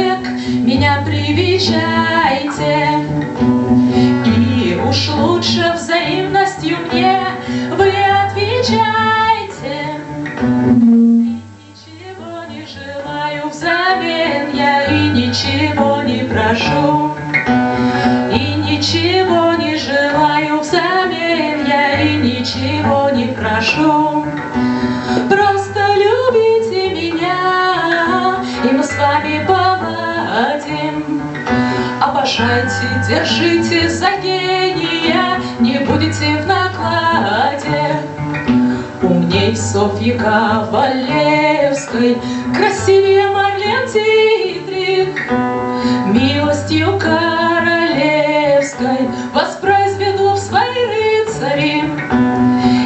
человек, меня привечайте. И уж лучше взаимностью мне вы отвечайте. Держите, держите за гения, не будете в накладе. Умней Софьи Ковалевской, красивее Марлен Дитрих, милостью королевской воспроизведу в свои рыцари.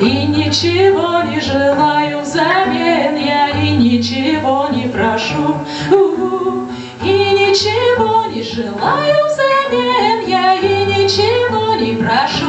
И ничего не желаю взамен я, и ничего не прошу, и ничего не желаю Хорошо.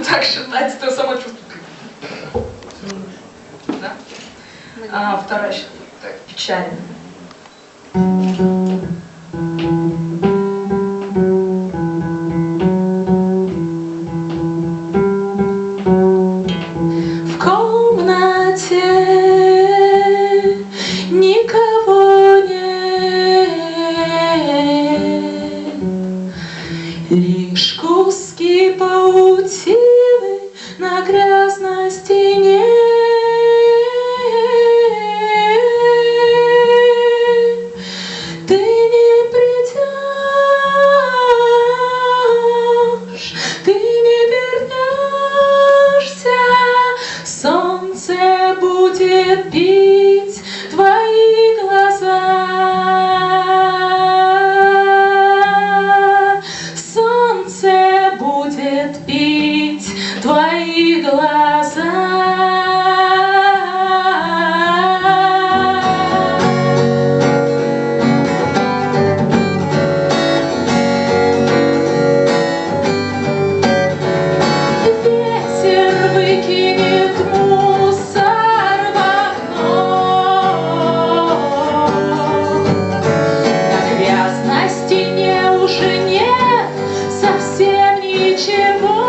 будем так считать, то само чувство. Да? А, вторая так, печально. совсем ничего.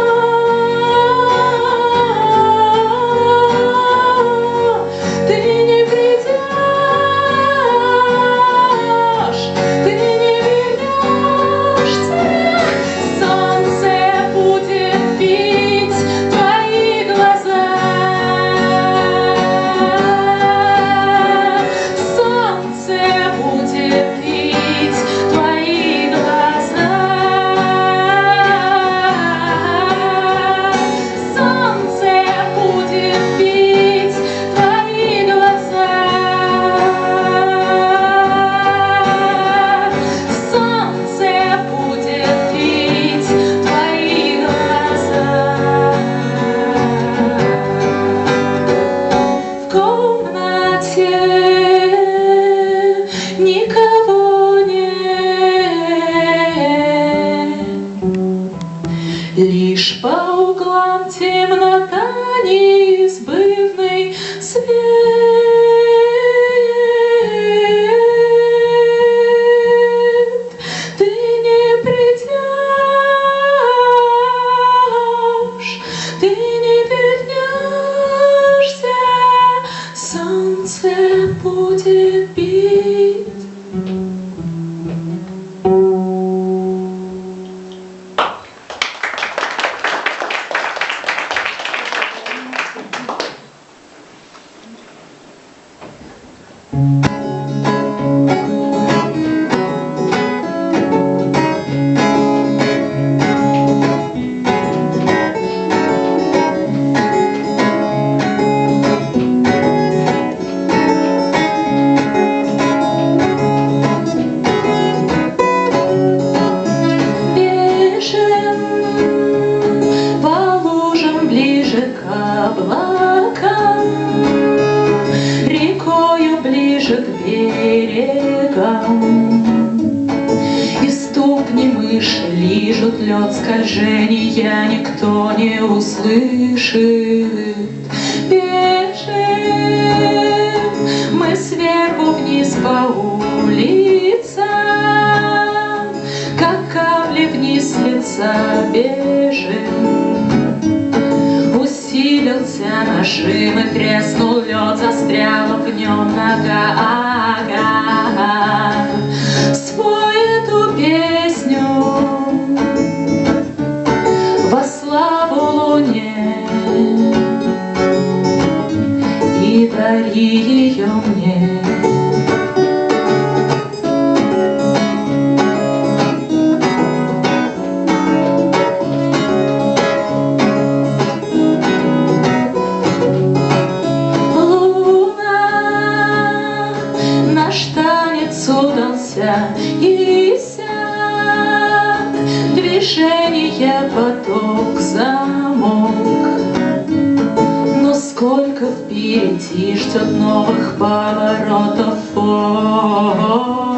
сердца бежим. Усилился нажим и треснул лед, застряла в нем нога. Ага. Песню во славу луне и дари ее мне. новых поворотов. О -о -о -о.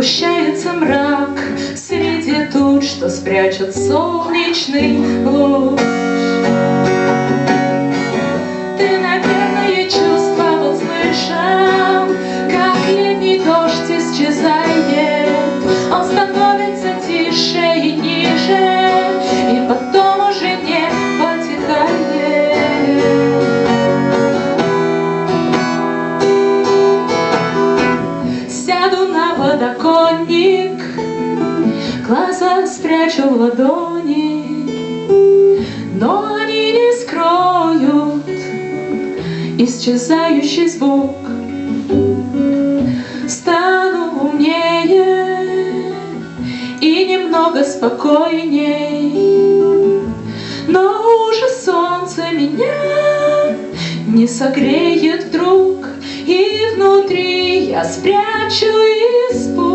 Сгущается мрак среди туч, что спрячет солнечный луч. исчезающий звук. Стану умнее и немного спокойней. Но уже солнце меня не согреет вдруг И внутри я спрячу испуг.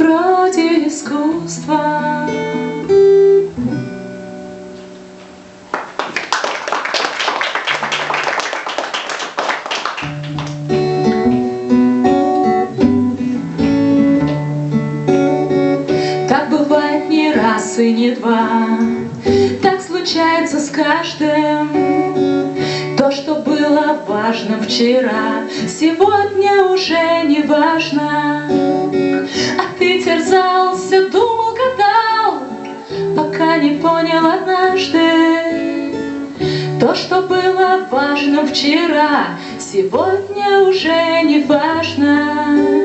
вроде искусства. То, что было важно вчера, сегодня уже не важно.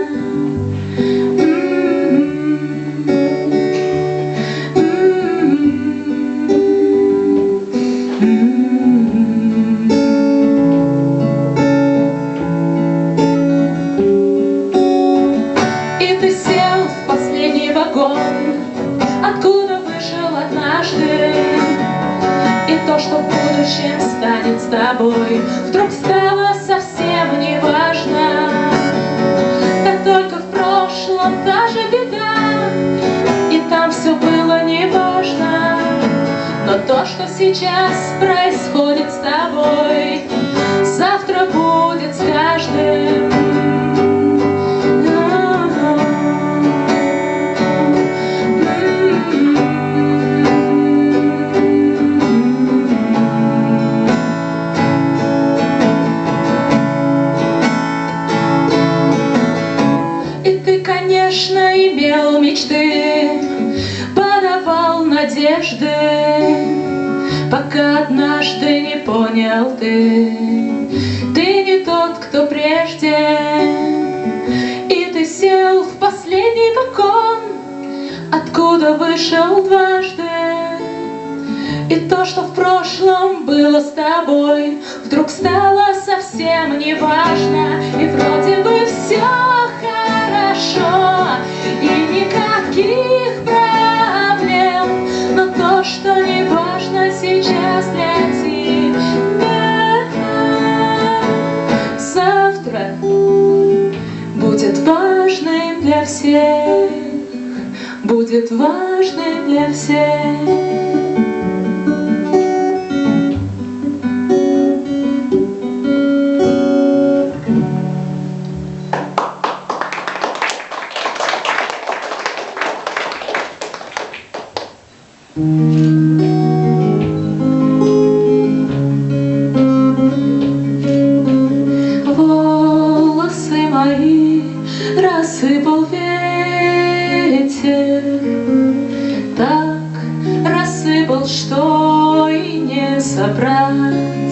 прошла та же беда, И там все было неважно, Но то, что сейчас происходит с тобой, Пока однажды не понял ты, ты не тот, кто прежде. И ты сел в последний вагон, откуда вышел дважды. И то, что в прошлом было с тобой, Вдруг стало совсем неважно, И вроде бы все хорошо, И никаких проблем, Но то, что неважно тебя, Завтра будет важным для всех, Будет важным для всех. собрать.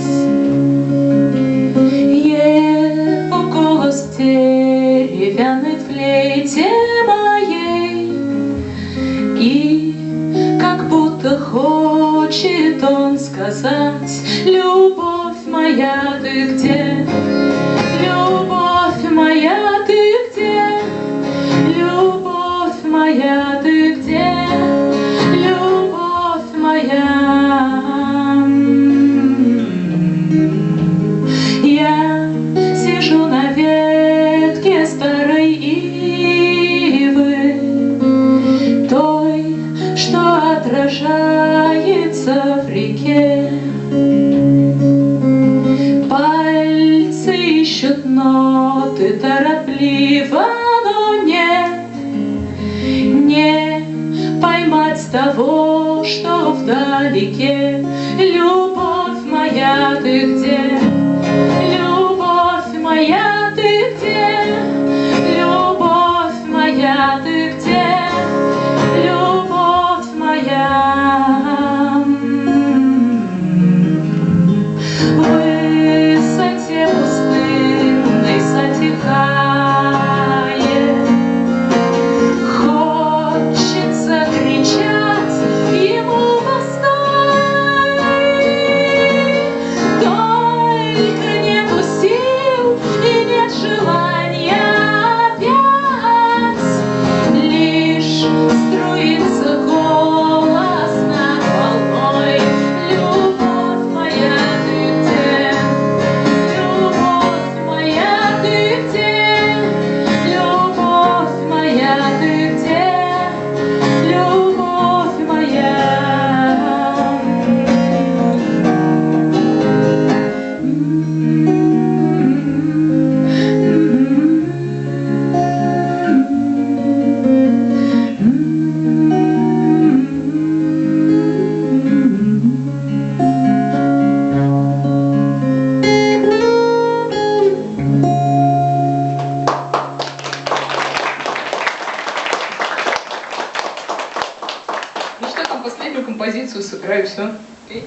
Последнюю композицию сыграю, все. Офелия